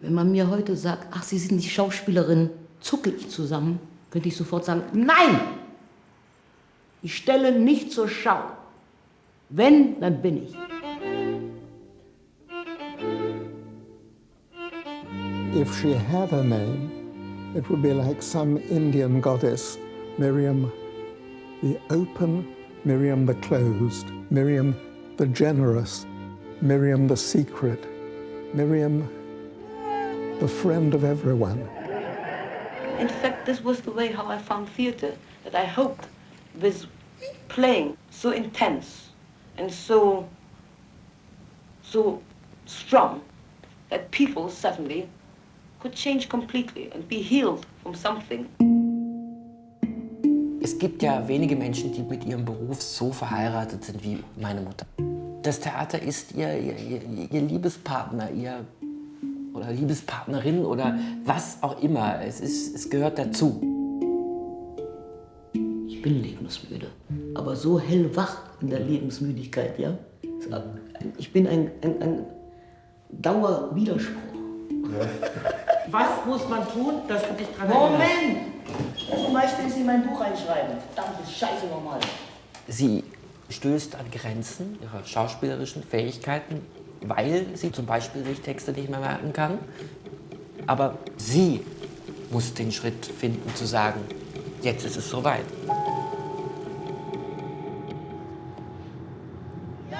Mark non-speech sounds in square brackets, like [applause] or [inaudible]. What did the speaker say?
Wenn man mir heute sagt, ach, Sie sind die Schauspielerin, zucke ich zusammen, könnte ich sofort sagen, nein! Ich stelle nicht zur Schau. Wenn, dann bin ich. If she had a name, it would be like some Indian goddess, Miriam the open, Miriam the closed, Miriam the generous, Miriam the secret, Miriam the friend of everyone. In fact, this was the way how I found theater, that I hoped with playing so intense and so, so strong that people suddenly could change completely and be healed from something. Es gibt ja wenige Menschen, die mit ihrem Beruf so verheiratet sind wie meine Mutter. Das Theater ist ihr, ihr, ihr, ihr Liebespartner, ihr oder Liebespartnerin oder was auch immer. Es, ist, es gehört dazu. Ich bin lebensmüde, aber so hellwach in der Lebensmüdigkeit, ja? Ich bin ein, ein, ein Dauerwiderspruch. [laughs] Was muss man tun, dass du dich dran Moment! Zum Beispiel Sie in mein Buch reinschreiben. Verdammte Scheiße nochmal. Sie stößt an Grenzen ihrer schauspielerischen Fähigkeiten, weil sie zum Beispiel sich Texte nicht mehr merken kann. Aber sie muss den Schritt finden, zu sagen, jetzt ist es soweit. Ja!